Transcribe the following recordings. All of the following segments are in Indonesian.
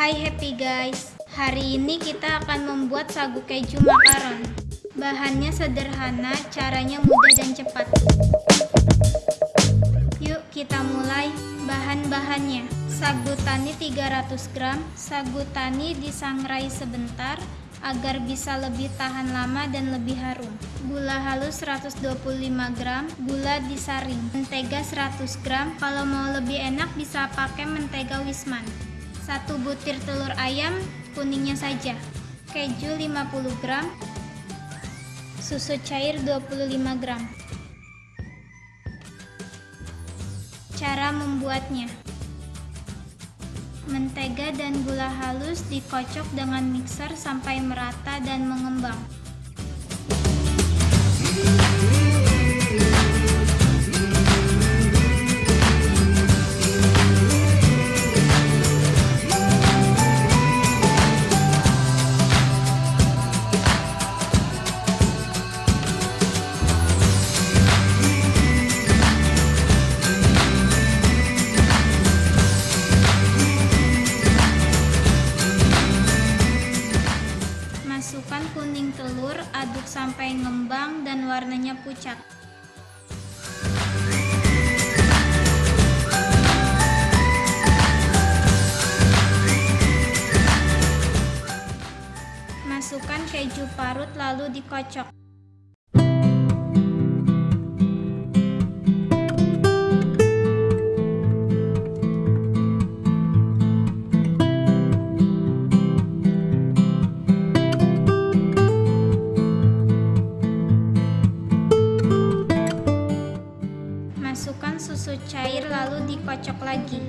Hai happy guys, hari ini kita akan membuat sagu keju makaron. Bahannya sederhana, caranya mudah dan cepat. Yuk kita mulai. Bahan-bahannya Sagu tani 300 gram Sagu tani disangrai sebentar agar bisa lebih tahan lama dan lebih harum Gula halus 125 gram Gula disaring Mentega 100 gram Kalau mau lebih enak bisa pakai mentega wisman satu butir telur ayam kuningnya saja. Keju 50 gram. Susu cair 25 gram. Cara membuatnya. Mentega dan gula halus dikocok dengan mixer sampai merata dan mengembang kuning telur, aduk sampai ngembang dan warnanya pucat. Masukkan keju parut lalu dikocok. Masukkan susu cair lalu dikocok lagi.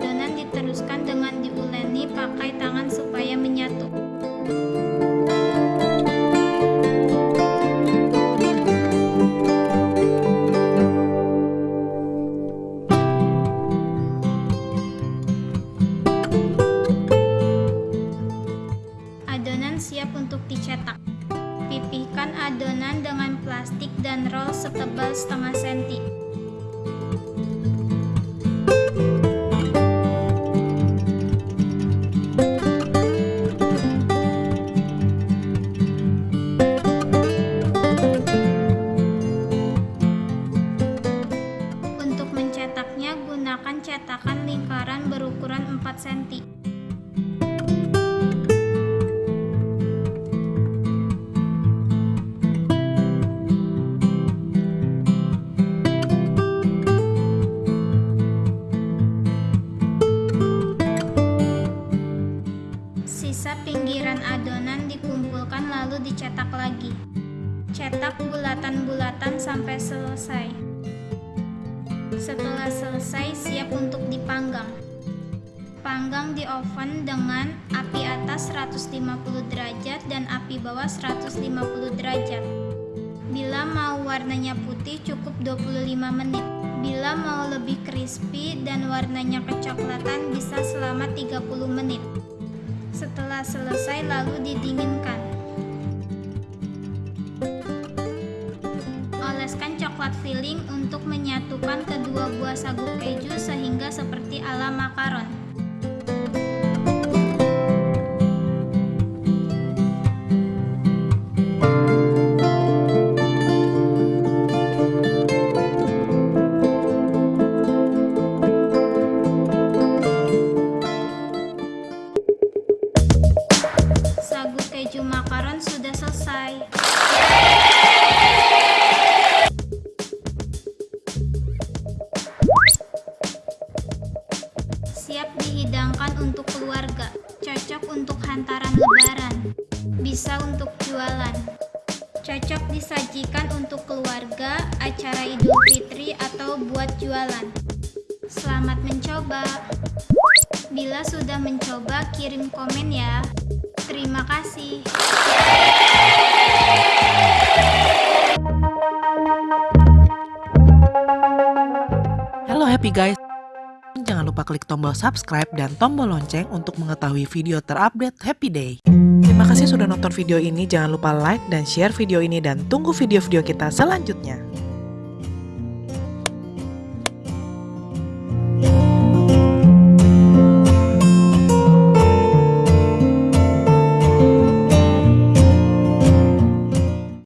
Adonan diteruskan dengan diuleni pakai tangan supaya menyatu. Adonan siap untuk dicetak. Pipihkan adonan dengan plastik dan roll setebal setengah senti. Dicetak lagi. Cetak bulatan-bulatan sampai selesai. Setelah selesai, siap untuk dipanggang. Panggang di oven dengan api atas 150 derajat dan api bawah 150 derajat. Bila mau warnanya putih cukup 25 menit. Bila mau lebih crispy dan warnanya kecoklatan bisa selama 30 menit. Setelah selesai lalu didinginkan. Coklat filling untuk menyatukan kedua buah sagu keju sehingga seperti ala makaron. Untuk jualan. Cocok disajikan untuk keluarga, acara Idul Fitri atau buat jualan. Selamat mencoba. Bila sudah mencoba, kirim komen ya. Terima kasih. Halo happy guys. Jangan lupa klik tombol subscribe dan tombol lonceng untuk mengetahui video terupdate Happy Day. Terima kasih sudah nonton video ini. Jangan lupa like dan share video ini dan tunggu video-video kita selanjutnya.